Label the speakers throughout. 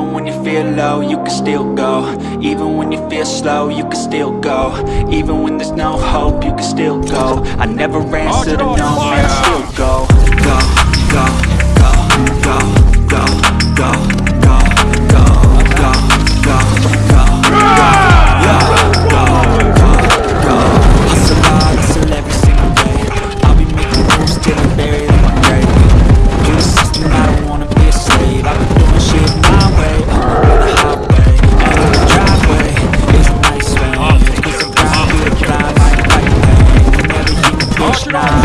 Speaker 1: Even when you feel low, you can still go. Even when you feel slow, you can still go. Even when there's no hope, you can still go. I never answer to no, man,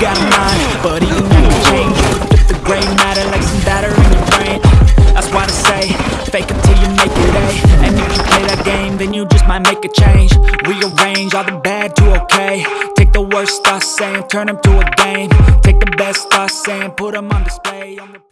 Speaker 1: got a mind, but even that can change flip the gray matter like some batter in your brain That's why they say, fake it till you make it A And if you play that game, then you just might make a change. Rearrange all the bad to okay. Take the worst thoughts saying, turn them to a game. Take the best thoughts saying, put them on display